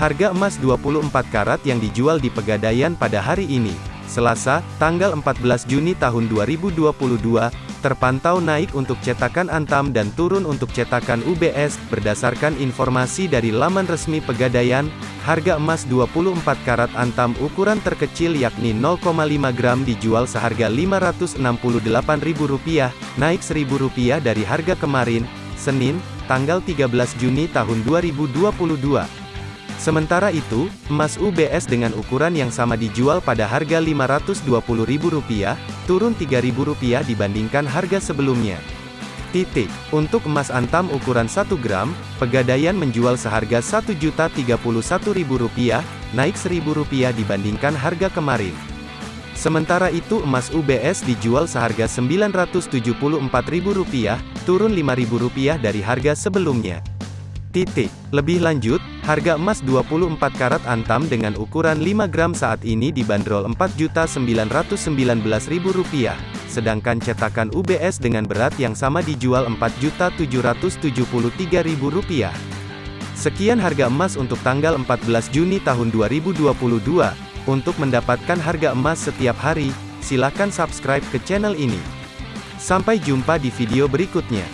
Harga emas 24 karat yang dijual di Pegadaian pada hari ini, Selasa, tanggal 14 Juni tahun 2022, terpantau naik untuk cetakan Antam dan turun untuk cetakan UBS, berdasarkan informasi dari laman resmi Pegadaian, harga emas 24 karat Antam ukuran terkecil yakni 0,5 gram dijual seharga Rp568.000, naik Rp1.000 dari harga kemarin, Senin, tanggal 13 Juni tahun 2022. Sementara itu, emas UBS dengan ukuran yang sama dijual pada harga Rp520.000, turun Rp3.000 dibandingkan harga sebelumnya. Titik. Untuk emas antam ukuran 1 gram, Pegadaian menjual seharga Rp1.031.000, naik Rp1.000 dibandingkan harga kemarin. Sementara itu emas UBS dijual seharga Rp974.000, turun Rp5.000 dari harga sebelumnya. Titik. Lebih lanjut, harga emas 24 karat antam dengan ukuran 5 gram saat ini dibanderol Rp4.919.000, sedangkan cetakan UBS dengan berat yang sama dijual Rp4.773.000. Sekian harga emas untuk tanggal 14 Juni tahun 2022. Untuk mendapatkan harga emas setiap hari, silakan subscribe ke channel ini. Sampai jumpa di video berikutnya.